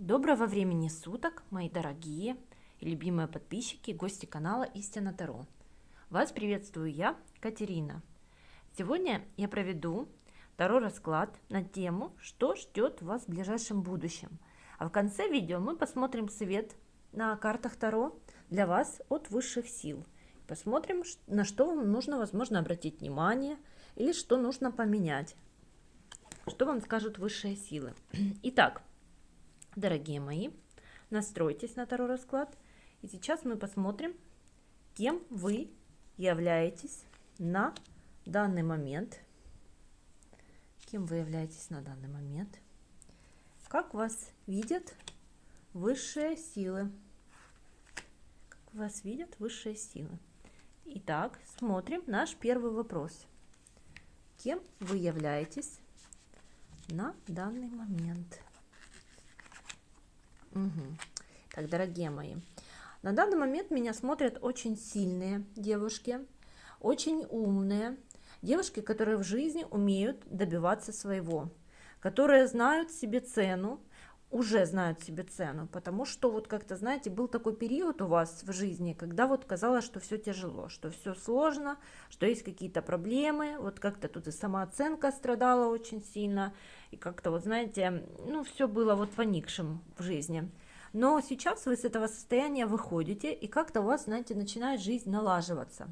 Доброго времени суток, мои дорогие и любимые подписчики, гости канала Истина Таро. Вас приветствую я, Катерина. Сегодня я проведу Таро расклад на тему, что ждет вас в ближайшем будущем. А в конце видео мы посмотрим совет на картах Таро для вас от высших сил. Посмотрим, на что вам нужно, возможно, обратить внимание или что нужно поменять. Что вам скажут высшие силы. Итак, Дорогие мои, настройтесь на Таро расклад. И сейчас мы посмотрим, кем вы являетесь на данный момент. Кем вы являетесь на данный момент. Как вас видят высшие силы. Как вас видят высшие силы. Итак, смотрим наш первый вопрос. Кем вы являетесь на данный момент? Угу. Так, дорогие мои, на данный момент меня смотрят очень сильные девушки, очень умные, девушки, которые в жизни умеют добиваться своего, которые знают себе цену, уже знают себе цену, потому что вот как-то, знаете, был такой период у вас в жизни, когда вот казалось, что все тяжело, что все сложно, что есть какие-то проблемы, вот как-то тут и самооценка страдала очень сильно, и как-то вот, знаете, ну, все было вот поникшим в жизни. Но сейчас вы с этого состояния выходите, и как-то у вас, знаете, начинает жизнь налаживаться.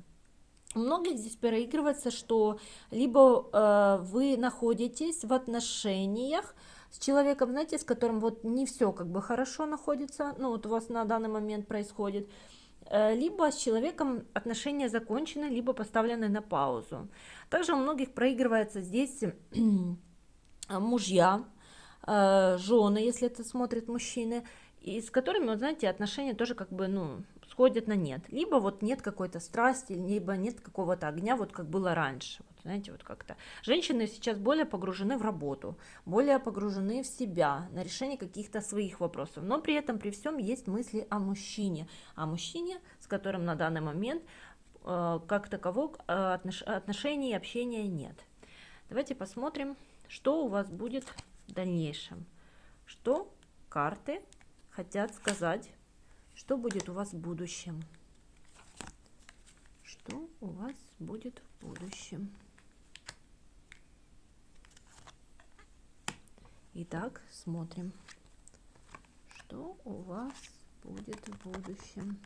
У многих здесь проигрывается, что либо э, вы находитесь в отношениях, с человеком, знаете, с которым вот не все как бы хорошо находится, ну вот у вас на данный момент происходит, э, либо с человеком отношения закончены, либо поставлены на паузу. Также у многих проигрывается здесь мужья, э, жены, если это смотрят мужчины, и с которыми, вот знаете, отношения тоже как бы, ну, сходят на нет. Либо вот нет какой-то страсти, либо нет какого-то огня, вот как было раньше знаете, вот как-то. Женщины сейчас более погружены в работу, более погружены в себя, на решение каких-то своих вопросов, но при этом, при всем, есть мысли о мужчине, о мужчине, с которым на данный момент э, как такового э, отнош отношений и общения нет. Давайте посмотрим, что у вас будет в дальнейшем, что карты хотят сказать, что будет у вас в будущем что у вас будет в будущем. Итак, смотрим, что у вас будет в будущем.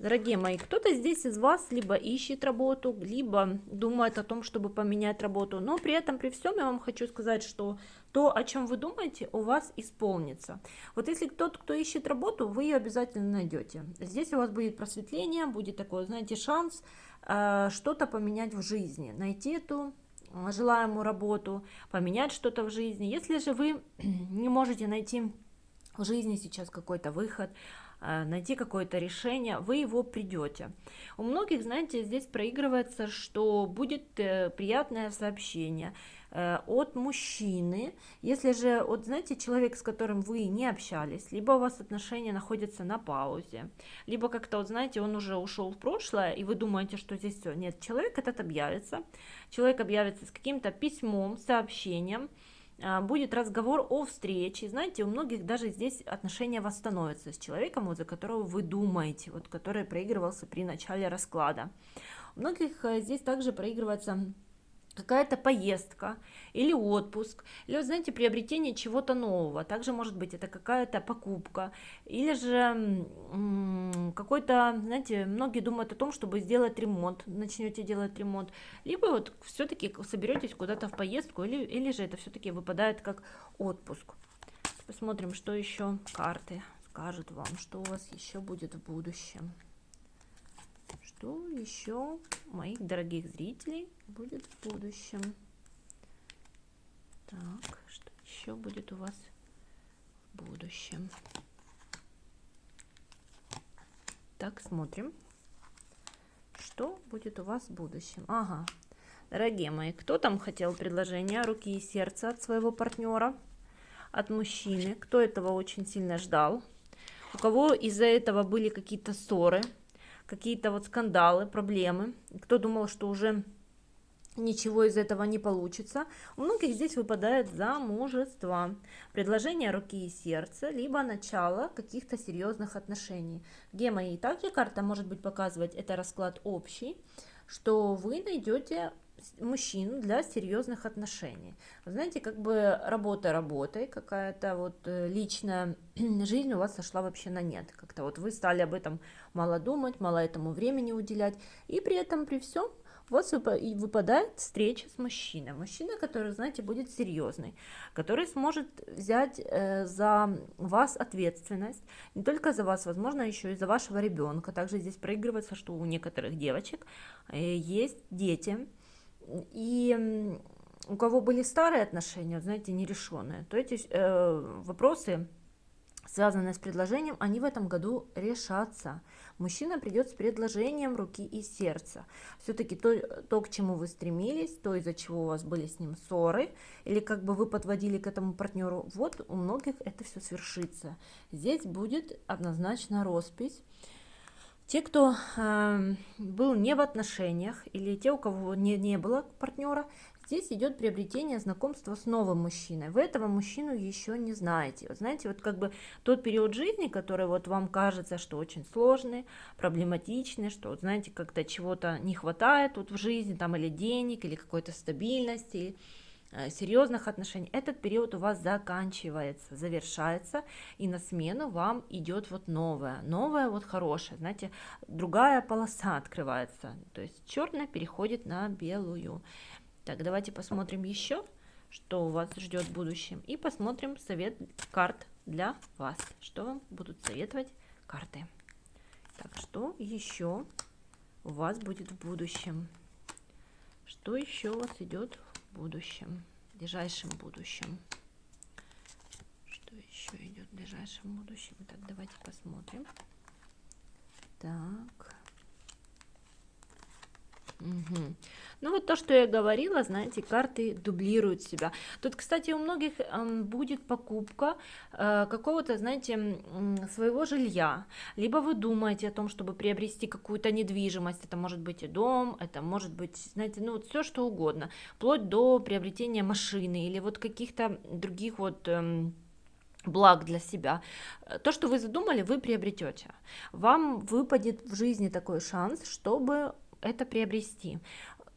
Дорогие мои, кто-то здесь из вас либо ищет работу, либо думает о том, чтобы поменять работу, но при этом, при всем, я вам хочу сказать, что то, о чем вы думаете, у вас исполнится. Вот если кто-то, кто ищет работу, вы ее обязательно найдете. Здесь у вас будет просветление, будет такой, знаете, шанс э, что-то поменять в жизни, найти эту желаемую работу, поменять что-то в жизни. Если же вы не можете найти в жизни сейчас какой-то выход, э, найти какое-то решение, вы его придете. У многих, знаете, здесь проигрывается, что будет э, приятное сообщение, Э, от мужчины, если же, вот знаете, человек, с которым вы не общались, либо у вас отношения находятся на паузе, либо как-то, вот знаете, он уже ушел в прошлое, и вы думаете, что здесь все, нет, человек этот объявится, человек объявится с каким-то письмом, сообщением, будет разговор о встрече. Знаете, у многих даже здесь отношения восстановятся с человеком, вот, за которого вы думаете, вот, который проигрывался при начале расклада. У многих э, здесь также проигрывается какая-то поездка или отпуск, или, вот, знаете, приобретение чего-то нового. Также, может быть, это какая-то покупка, или же какой-то, знаете, многие думают о том, чтобы сделать ремонт, начнете делать ремонт, либо вот все-таки соберетесь куда-то в поездку, или, или же это все-таки выпадает как отпуск. Посмотрим, что еще карты скажут вам, что у вас еще будет в будущем что еще моих дорогих зрителей будет в будущем. Так, что еще будет у вас в будущем? Так, смотрим, что будет у вас в будущем. Ага, дорогие мои, кто там хотел предложение руки и сердца от своего партнера, от мужчины? Кто этого очень сильно ждал? У кого из-за этого были какие-то ссоры? Какие-то вот скандалы, проблемы. Кто думал, что уже ничего из этого не получится. У многих здесь выпадает замужество, предложение руки и сердца, либо начало каких-то серьезных отношений. Где мои также карта может быть показывать, это расклад общий, что вы найдете мужчину для серьезных отношений. знаете, как бы работа работой, какая-то вот э, личная жизнь у вас сошла вообще на нет. Как-то вот вы стали об этом мало думать, мало этому времени уделять, и при этом при всем у вас выпадает встреча с мужчиной. Мужчина, который, знаете, будет серьезный, который сможет взять э, за вас ответственность, не только за вас, возможно, еще и за вашего ребенка. Также здесь проигрывается, что у некоторых девочек э, есть дети, и у кого были старые отношения, знаете, нерешенные, то эти э, вопросы связанные с предложением, они в этом году решатся. Мужчина придет с предложением руки и сердца. Все-таки то, то, к чему вы стремились, то, из-за чего у вас были с ним ссоры, или как бы вы подводили к этому партнеру, вот у многих это все свершится. Здесь будет однозначно роспись. Те, кто э, был не в отношениях, или те, у кого не, не было партнера, Здесь идет приобретение знакомства с новым мужчиной. Вы этого мужчину еще не знаете. Вот знаете, вот как бы тот период жизни, который вот вам кажется, что очень сложный, проблематичный, что, вот, знаете, как-то чего-то не хватает вот в жизни, там, или денег, или какой-то стабильности, серьезных отношений, этот период у вас заканчивается, завершается, и на смену вам идет вот новое, новое вот хорошее, знаете, другая полоса открывается, то есть черная переходит на белую. Так, давайте посмотрим еще, что у вас ждет в будущем. И посмотрим совет карт для вас. Что вам будут советовать карты. Так, что еще у вас будет в будущем? Что еще у вас идет будущем, в ближайшем будущем? Что еще идет в ближайшем будущем? Так, давайте посмотрим. Так. Угу. Ну вот то, что я говорила, знаете, карты дублируют себя. Тут, кстати, у многих э, будет покупка э, какого-то, знаете, э, своего жилья. Либо вы думаете о том, чтобы приобрести какую-то недвижимость. Это может быть и дом, это может быть, знаете, ну вот все что угодно. Вплоть до приобретения машины или вот каких-то других вот... Э, благ для себя. То, что вы задумали, вы приобретете. Вам выпадет в жизни такой шанс, чтобы это приобрести.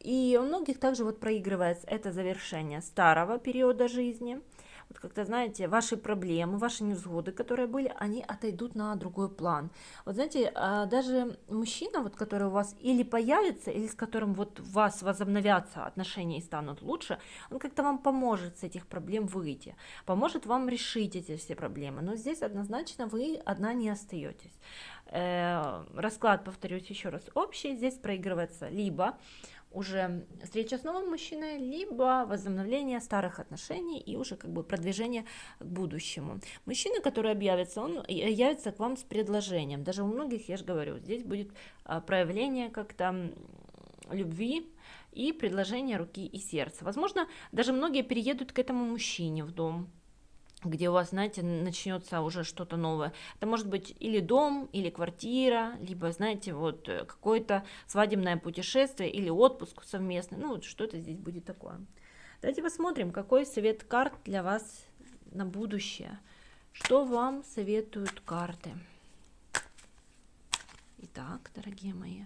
И у многих также вот проигрывается это завершение старого периода жизни – вот как-то, знаете, ваши проблемы, ваши невзгоды, которые были, они отойдут на другой план. Вот знаете, а, даже мужчина, вот, который у вас или появится, или с которым вот у вас возобновятся отношения и станут лучше, он как-то вам поможет с этих проблем выйти, поможет вам решить эти все проблемы. Но здесь однозначно вы одна не остаетесь. Э, расклад, повторюсь еще раз, общий. Здесь проигрывается либо уже встреча с новым мужчиной, либо возобновление старых отношений и уже как бы продвижение к будущему. Мужчина, который объявится, он явится к вам с предложением. Даже у многих, я же говорю, здесь будет а, проявление как-то любви и предложение руки и сердца. Возможно, даже многие переедут к этому мужчине в дом, где у вас, знаете, начнется уже что-то новое. Это может быть или дом, или квартира, либо, знаете, вот э, какое-то свадебное путешествие или отпуск совместный. Ну, вот что-то здесь будет такое. Давайте посмотрим, какой совет карт для вас на будущее. Что вам советуют карты? Итак, дорогие мои,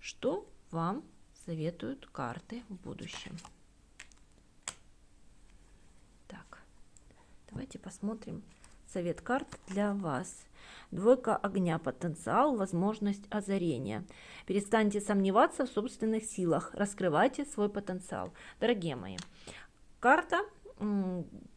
что вам советуют карты в будущем? Давайте посмотрим совет карт для вас. Двойка огня, потенциал, возможность озарения. Перестаньте сомневаться в собственных силах, раскрывайте свой потенциал. Дорогие мои, карта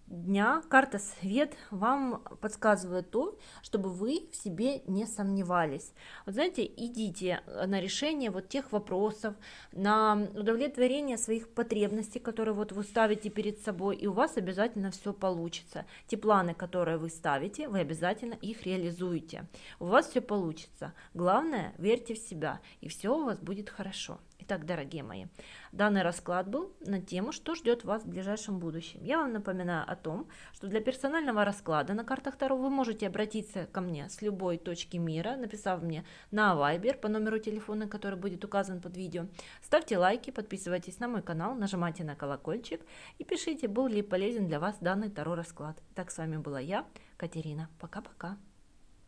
дня, карта свет вам подсказывает то, чтобы вы в себе не сомневались. Вот знаете, идите на решение вот тех вопросов, на удовлетворение своих потребностей, которые вот вы ставите перед собой, и у вас обязательно все получится. Те планы, которые вы ставите, вы обязательно их реализуете. У вас все получится. Главное, верьте в себя, и все у вас будет хорошо. Итак, дорогие мои, данный расклад был на тему, что ждет вас в ближайшем будущем. Я вам напоминаю о том, что для персонального расклада на картах Таро вы можете обратиться ко мне с любой точки мира, написав мне на Viber по номеру телефона, который будет указан под видео. Ставьте лайки, подписывайтесь на мой канал, нажимайте на колокольчик и пишите, был ли полезен для вас данный Таро расклад. Так с вами была я, Катерина. Пока-пока.